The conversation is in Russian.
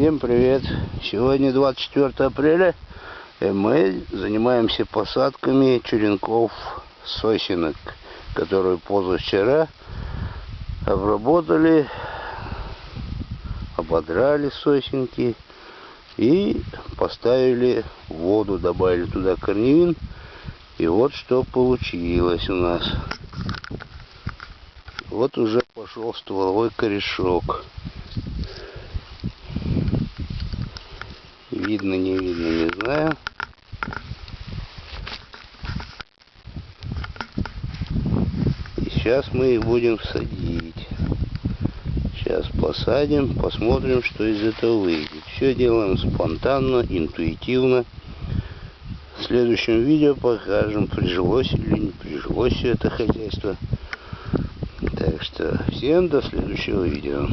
Всем привет! Сегодня 24 апреля и мы занимаемся посадками черенков сосенок, которые позавчера обработали, ободрали сосенки и поставили воду, добавили туда корневин. И вот что получилось у нас. Вот уже пошел стволовой корешок. Видно, не видно, не знаю. И сейчас мы их будем садить. Сейчас посадим, посмотрим, что из этого выйдет. Все делаем спонтанно, интуитивно. В следующем видео покажем, прижилось или не прижилось все это хозяйство. Так что всем до следующего видео.